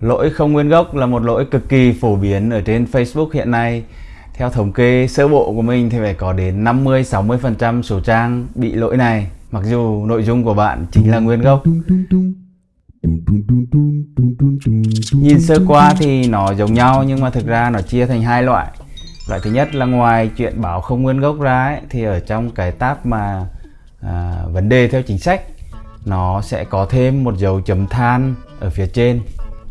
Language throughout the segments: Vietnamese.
Lỗi không nguyên gốc là một lỗi cực kỳ phổ biến ở trên Facebook hiện nay. Theo thống kê sơ bộ của mình thì phải có đến 50-60% số trang bị lỗi này. Mặc dù nội dung của bạn chính là nguyên gốc. Nhìn sơ qua thì nó giống nhau nhưng mà thực ra nó chia thành hai loại. Loại thứ nhất là ngoài chuyện bảo không nguyên gốc ra ấy, thì ở trong cái tab mà à, vấn đề theo chính sách nó sẽ có thêm một dấu chấm than ở phía trên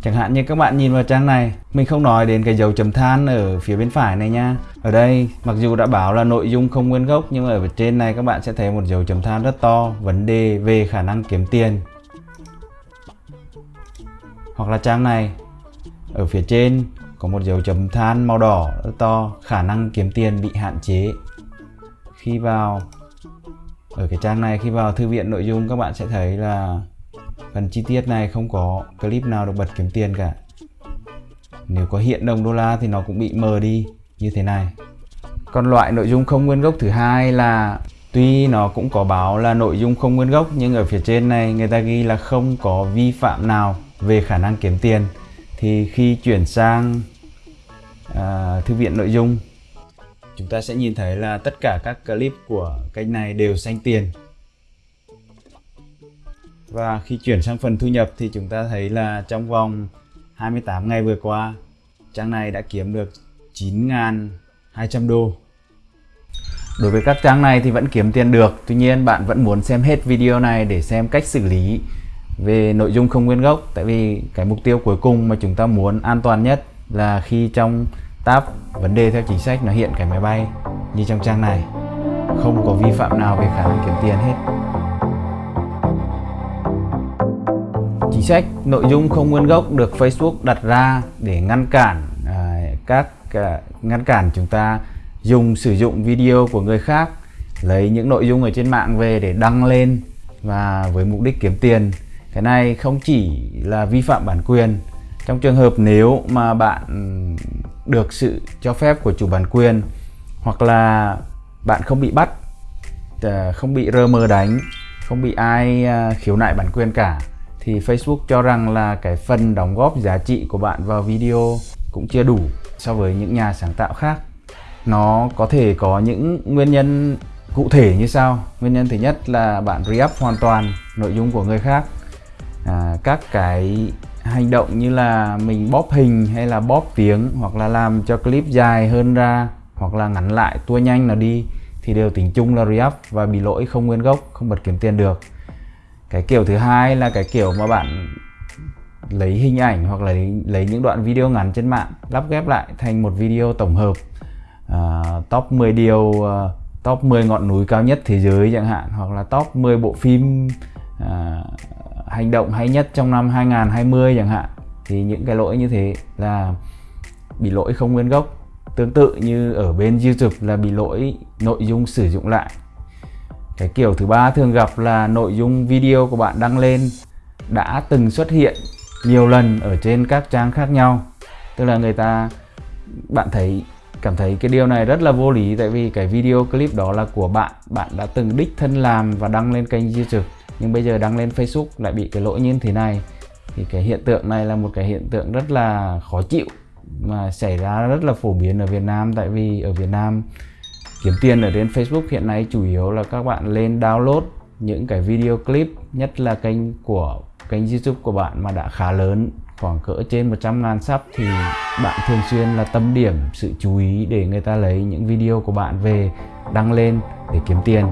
Chẳng hạn như các bạn nhìn vào trang này, Mình không nói đến cái dấu chấm than ở phía bên phải này nha. Ở đây, mặc dù đã bảo là nội dung không nguyên gốc, Nhưng mà ở trên này các bạn sẽ thấy một dấu chấm than rất to, Vấn đề về khả năng kiếm tiền. Hoặc là trang này, Ở phía trên có một dấu chấm than màu đỏ rất to, Khả năng kiếm tiền bị hạn chế. Khi vào, ở cái trang này, khi vào thư viện nội dung các bạn sẽ thấy là phần chi tiết này không có clip nào được bật kiếm tiền cả. Nếu có hiện đồng đô la thì nó cũng bị mờ đi như thế này. Còn loại nội dung không nguyên gốc thứ hai là tuy nó cũng có báo là nội dung không nguyên gốc nhưng ở phía trên này người ta ghi là không có vi phạm nào về khả năng kiếm tiền. Thì khi chuyển sang à, thư viện nội dung chúng ta sẽ nhìn thấy là tất cả các clip của kênh này đều xanh tiền và khi chuyển sang phần thu nhập thì chúng ta thấy là trong vòng 28 ngày vừa qua, trang này đã kiếm được 9.200 đô. Đối với các trang này thì vẫn kiếm tiền được, Tuy nhiên bạn vẫn muốn xem hết video này để xem cách xử lý về nội dung không nguyên gốc, Tại vì cái mục tiêu cuối cùng mà chúng ta muốn an toàn nhất là khi trong tab vấn đề theo chính sách nó hiện cái máy bay như trong trang này. Không có vi phạm nào về khả năng kiếm tiền hết. Chính sách nội dung không nguyên gốc được Facebook đặt ra để ngăn cản à, các à, ngăn cản chúng ta dùng sử dụng video của người khác lấy những nội dung ở trên mạng về để đăng lên và với mục đích kiếm tiền. Cái này không chỉ là vi phạm bản quyền. Trong trường hợp nếu mà bạn được sự cho phép của chủ bản quyền hoặc là bạn không bị bắt à, không bị rơ mơ đánh không bị ai à, khiếu nại bản quyền cả thì Facebook cho rằng là cái phần đóng góp giá trị của bạn vào video cũng chưa đủ so với những nhà sáng tạo khác. Nó có thể có những nguyên nhân cụ thể như sau. Nguyên nhân thứ nhất là bạn re-up hoàn toàn nội dung của người khác. À, các cái hành động như là mình bóp hình hay là bóp tiếng hoặc là làm cho clip dài hơn ra hoặc là ngắn lại tua nhanh là đi thì đều tính chung là re-up và bị lỗi không nguyên gốc không bật kiếm tiền được cái kiểu thứ hai là cái kiểu mà bạn lấy hình ảnh hoặc là lấy, lấy những đoạn video ngắn trên mạng lắp ghép lại thành một video tổng hợp uh, top 10 điều uh, top 10 ngọn núi cao nhất thế giới chẳng hạn hoặc là top 10 bộ phim uh, hành động hay nhất trong năm 2020 chẳng hạn. Thì những cái lỗi như thế là bị lỗi không nguyên gốc. Tương tự như ở bên YouTube là bị lỗi nội dung sử dụng lại cái kiểu thứ ba thường gặp là nội dung video của bạn đăng lên đã từng xuất hiện nhiều lần ở trên các trang khác nhau. Tức là người ta, bạn thấy, cảm thấy cái điều này rất là vô lý tại vì cái video clip đó là của bạn. Bạn đã từng đích thân làm và đăng lên kênh YouTube, nhưng bây giờ đăng lên Facebook lại bị cái lỗi như thế này. Thì cái hiện tượng này là một cái hiện tượng rất là khó chịu mà xảy ra rất là phổ biến ở Việt Nam. Tại vì ở Việt Nam kiếm tiền ở trên Facebook hiện nay chủ yếu là các bạn lên download những cái video clip, nhất là kênh của, kênh YouTube của bạn mà đã khá lớn, khoảng cỡ trên 100 ngàn sub thì bạn thường xuyên là tâm điểm, sự chú ý để người ta lấy những video của bạn về đăng lên để kiếm tiền.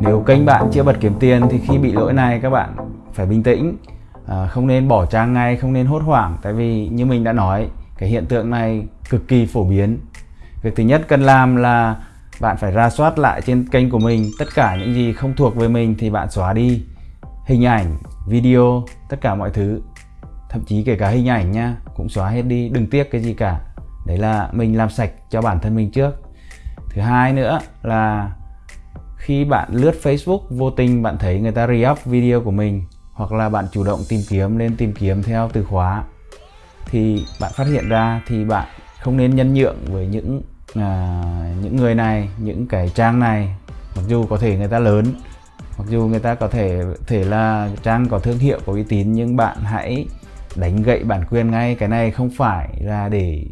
Nếu kênh bạn chưa bật kiếm tiền thì khi bị lỗi này các bạn phải bình tĩnh à, Không nên bỏ trang ngay, không nên hốt hoảng. Tại vì như mình đã nói cái hiện tượng này cực kỳ phổ biến. Việc thứ nhất cần làm là bạn phải ra soát lại trên kênh của mình Tất cả những gì không thuộc về mình thì bạn xóa đi Hình ảnh, video, tất cả mọi thứ. Thậm chí kể cả hình ảnh nha Cũng xóa hết đi, đừng tiếc cái gì cả. Đấy là mình làm sạch cho bản thân mình trước. Thứ hai nữa là khi bạn lướt Facebook vô tình bạn thấy người ta re-up video của mình hoặc là bạn chủ động tìm kiếm lên tìm kiếm theo từ khóa. Thì bạn phát hiện ra thì bạn không nên nhân nhượng với những à, những người này những cái trang này. Mặc dù có thể người ta lớn mặc dù người ta có thể thể là trang có thương hiệu có uy tín nhưng bạn hãy đánh gậy bản quyền ngay. Cái này không phải là để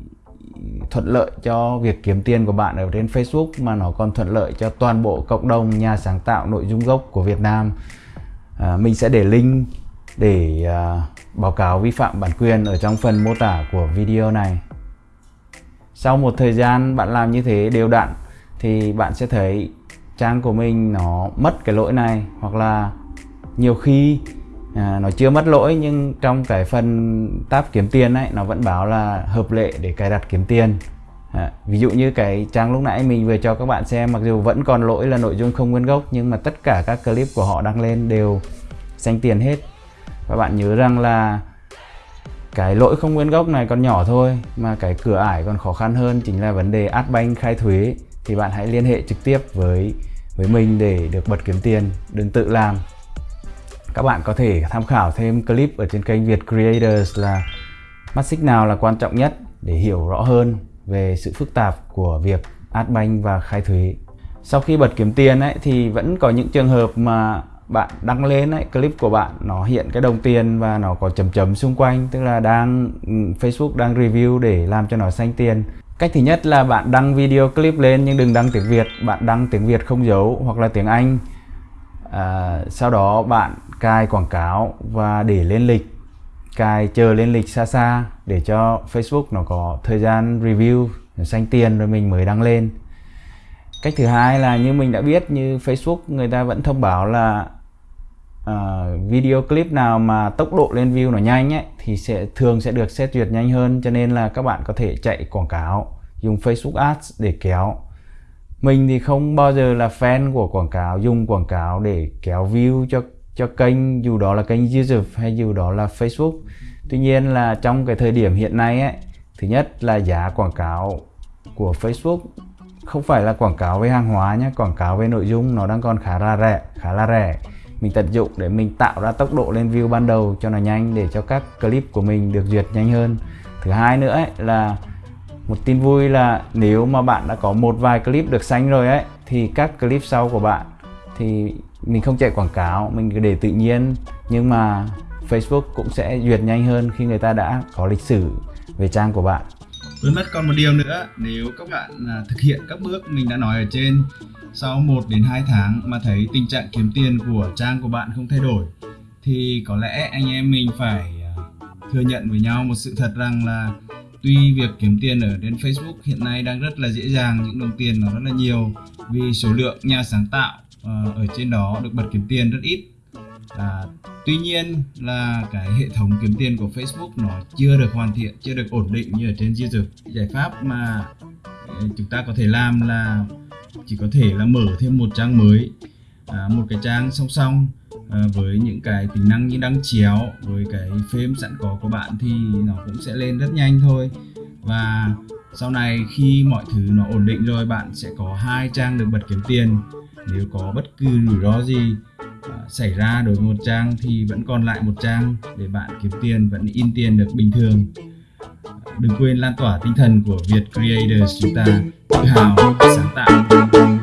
thuận lợi cho việc kiếm tiền của bạn ở trên Facebook mà nó còn thuận lợi cho toàn bộ cộng đồng nhà sáng tạo nội dung gốc của Việt Nam à, mình sẽ để link để à, báo cáo vi phạm bản quyền ở trong phần mô tả của video này. Sau một thời gian bạn làm như thế đều đặn thì bạn sẽ thấy trang của mình nó mất cái lỗi này hoặc là nhiều khi à, nó chưa mất lỗi nhưng trong cái phần tab kiếm tiền ấy nó vẫn báo là hợp lệ để cài đặt kiếm tiền à, ví dụ như cái trang lúc nãy mình vừa cho các bạn xem mặc dù vẫn còn lỗi là nội dung không nguyên gốc nhưng mà tất cả các clip của họ đăng lên đều xanh tiền hết. Và bạn nhớ rằng là cái lỗi không nguyên gốc này còn nhỏ thôi mà cái cửa ải còn khó khăn hơn chính là vấn đề Adbank khai thuế. Thì bạn hãy liên hệ trực tiếp với với mình để được bật kiếm tiền đừng tự làm. Các bạn có thể tham khảo thêm clip ở trên kênh Việt Creators là mắt xích nào là quan trọng nhất để hiểu rõ hơn về sự phức tạp của việc Adbank và khai thuế. Sau khi bật kiếm tiền ấy thì vẫn có những trường hợp mà bạn đăng lên ấy, clip của bạn nó hiện cái đồng tiền và nó có chấm chấm xung quanh tức là đang ừ, Facebook đang review để làm cho nó xanh tiền. Cách thứ nhất là bạn đăng video clip lên nhưng đừng đăng tiếng Việt. Bạn đăng tiếng Việt không dấu hoặc là tiếng Anh. À, sau đó bạn cài quảng cáo và để lên lịch cài chờ lên lịch xa xa để cho Facebook nó có thời gian review xanh tiền rồi mình mới đăng lên. Cách thứ hai là như mình đã biết như Facebook người ta vẫn thông báo là uh, video clip nào mà tốc độ lên view nó nhanh ấy thì sẽ thường sẽ được xét duyệt nhanh hơn. Cho nên là các bạn có thể chạy quảng cáo dùng Facebook Ads để kéo. Mình thì không bao giờ là fan của quảng cáo dùng quảng cáo để kéo view cho cho kênh dù đó là kênh YouTube hay dù đó là Facebook. Tuy nhiên là trong cái thời điểm hiện nay ấy thứ nhất là giá quảng cáo của Facebook không phải là quảng cáo với hàng hóa nhé quảng cáo với nội dung nó đang còn khá là rẻ khá là rẻ. Mình tận dụng để mình tạo ra tốc độ lên view ban đầu cho nó nhanh để cho các clip của mình được duyệt nhanh hơn. Thứ hai nữa ấy, là một tin vui là nếu mà bạn đã có một vài clip được xanh rồi ấy thì các clip sau của bạn thì mình không chạy quảng cáo, mình để tự nhiên. Nhưng mà Facebook cũng sẽ duyệt nhanh hơn khi người ta đã có lịch sử về trang của bạn. Với mất còn một điều nữa, nếu các bạn à, thực hiện các bước mình đã nói ở trên, sau 1 đến 2 tháng mà thấy tình trạng kiếm tiền của trang của bạn không thay đổi, thì có lẽ anh em mình phải à, thừa nhận với nhau một sự thật rằng là tuy việc kiếm tiền ở trên Facebook hiện nay đang rất là dễ dàng những đồng tiền nó rất là nhiều. Vì số lượng nhà sáng tạo Ờ, ở trên đó được bật kiếm tiền rất ít. À, tuy nhiên là cái hệ thống kiếm tiền của Facebook nó chưa được hoàn thiện chưa được ổn định như ở trên YouTube giải pháp mà ờ, chúng ta có thể làm là chỉ có thể là mở thêm một trang mới à, một cái trang song song à, với những cái tính năng như đăng chéo với cái phím sẵn có của bạn thì nó cũng sẽ lên rất nhanh thôi. Và sau này khi mọi thứ nó ổn định rồi bạn sẽ có hai trang được bật kiếm tiền nếu có bất cứ rủi ro gì uh, xảy ra đối với một trang thì vẫn còn lại một trang để bạn kiếm tiền vẫn in tiền được bình thường. Đừng quên lan tỏa tinh thần của Việt Creators chúng ta tự hào sáng tạo.